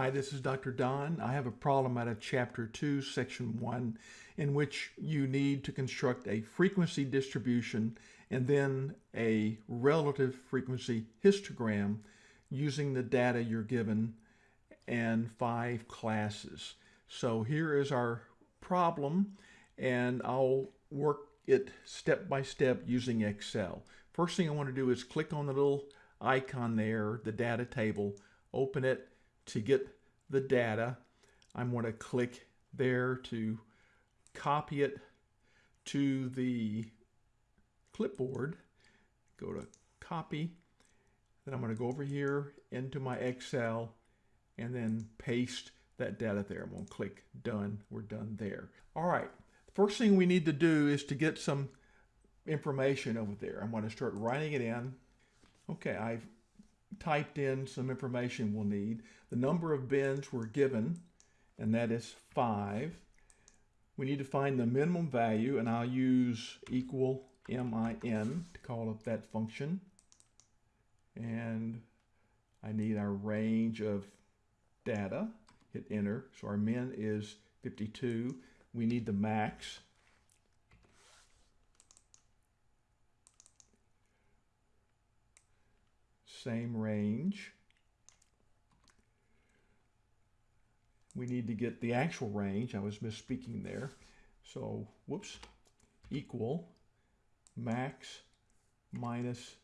Hi, this is Dr. Don. I have a problem out of Chapter 2, Section 1, in which you need to construct a frequency distribution and then a relative frequency histogram using the data you're given and five classes. So here is our problem, and I'll work it step by step using Excel. First thing I want to do is click on the little icon there, the data table, open it, to get the data, I'm going to click there to copy it to the clipboard. Go to copy. Then I'm going to go over here into my Excel and then paste that data there. I'm going to click done. We're done there. All right. First thing we need to do is to get some information over there. I'm going to start writing it in. Okay, I've typed in some information we'll need. The number of bins we're given, and that is 5. We need to find the minimum value, and I'll use equal min to call up that function. And I need our range of data. Hit enter. So our min is 52. We need the max. Same range. We need to get the actual range. I was misspeaking there. So, whoops, equal max minus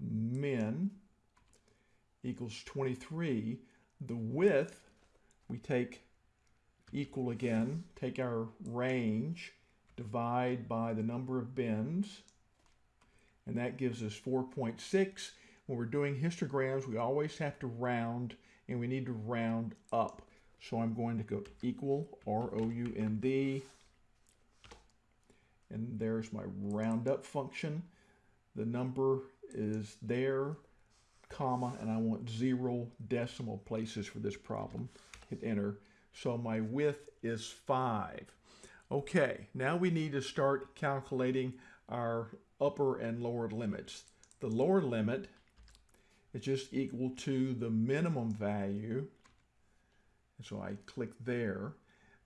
min equals 23. The width, we take equal again, take our range, divide by the number of bins, and that gives us 4.6 when we're doing histograms, we always have to round and we need to round up. So I'm going to go equal R-O-U-N-D and there's my round up function. The number is there, comma, and I want zero decimal places for this problem. Hit enter. So my width is five. Okay, now we need to start calculating our upper and lower limits. The lower limit just equal to the minimum value. And so I click there.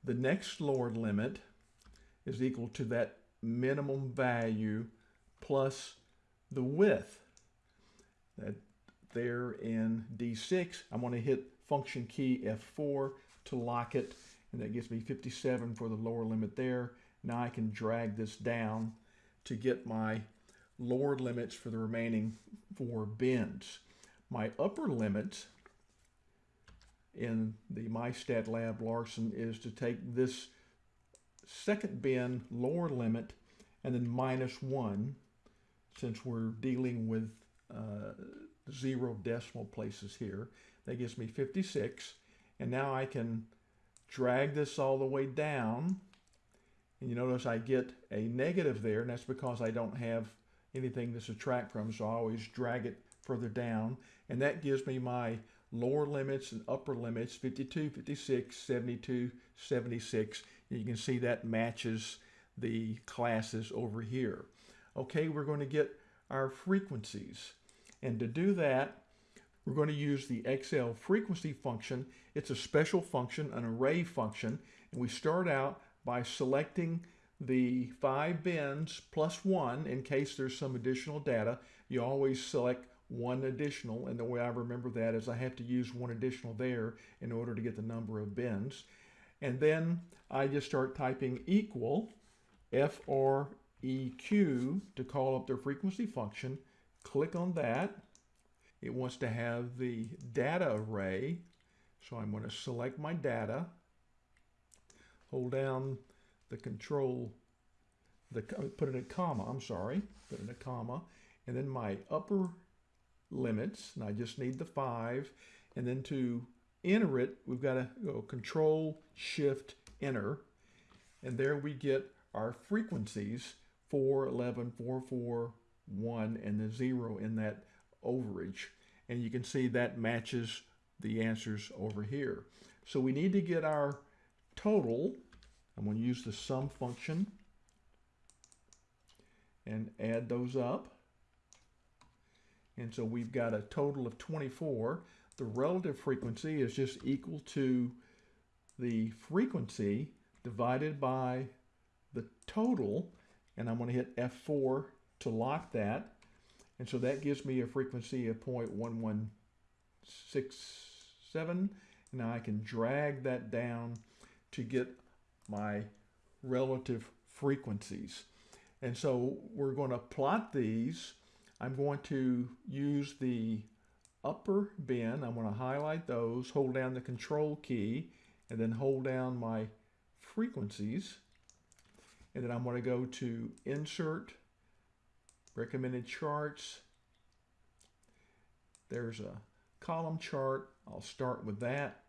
The next lower limit is equal to that minimum value plus the width. That there in D6, I'm going to hit function key F4 to lock it, and that gives me 57 for the lower limit there. Now I can drag this down to get my lower limits for the remaining four bins. My upper limit in the MyStatLab Larson is to take this second bin lower limit and then minus one since we're dealing with uh, zero decimal places here. That gives me 56 and now I can drag this all the way down and you notice I get a negative there and that's because I don't have anything to subtract from so I always drag it further down. And that gives me my lower limits and upper limits, 52, 56, 72, 76. And you can see that matches the classes over here. Okay, we're going to get our frequencies. And to do that, we're going to use the Excel frequency function. It's a special function, an array function, and we start out by selecting the five bins plus one in case there's some additional data. You always select one additional, and the way I remember that is I have to use one additional there in order to get the number of bins. And then I just start typing equal FREQ to call up their frequency function. Click on that. It wants to have the data array. So I'm going to select my data, hold down the control, the uh, put in a comma, I'm sorry, put in a comma, and then my upper limits, and I just need the five. And then to enter it, we've got to go Control Shift Enter, and there we get our frequencies 4, 11, 4, 4, 1, and the 0 in that overage. And you can see that matches the answers over here. So we need to get our total. I'm going to use the sum function and add those up. And so we've got a total of 24. the relative frequency is just equal to the frequency divided by the total, and I'm going to hit F4 to lock that. And so that gives me a frequency of 0.1167. Now I can drag that down to get my relative frequencies. And so we're going to plot these. I'm going to use the upper bin. I'm going to highlight those, hold down the control key, and then hold down my frequencies. And then I'm going to go to Insert, Recommended Charts. There's a column chart. I'll start with that.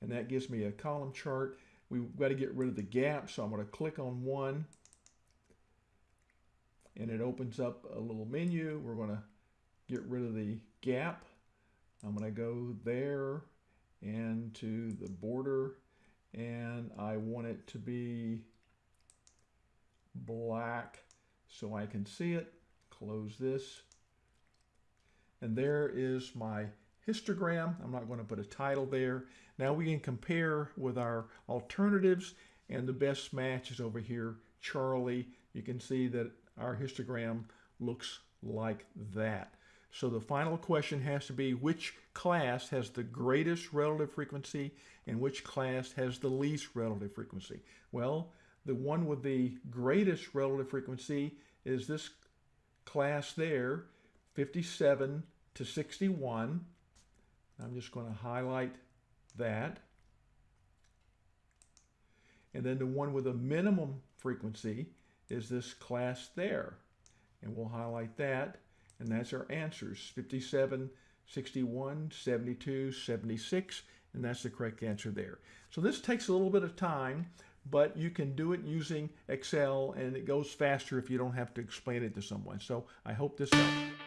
And that gives me a column chart. We've got to get rid of the gap, so I'm going to click on one. And it opens up a little menu. We're going to get rid of the gap. I'm going to go there and to the border and I want it to be black so I can see it. Close this. And there is my histogram. I'm not going to put a title there. Now we can compare with our alternatives and the best match is over here, Charlie. You can see that our histogram looks like that. So the final question has to be which class has the greatest relative frequency and which class has the least relative frequency? Well, the one with the greatest relative frequency is this class there, 57 to 61. I'm just going to highlight that. And then the one with a minimum frequency is this class there. And we'll highlight that. And that's our answers, 57, 61, 72, 76, and that's the correct answer there. So this takes a little bit of time, but you can do it using Excel and it goes faster if you don't have to explain it to someone. So I hope this helps.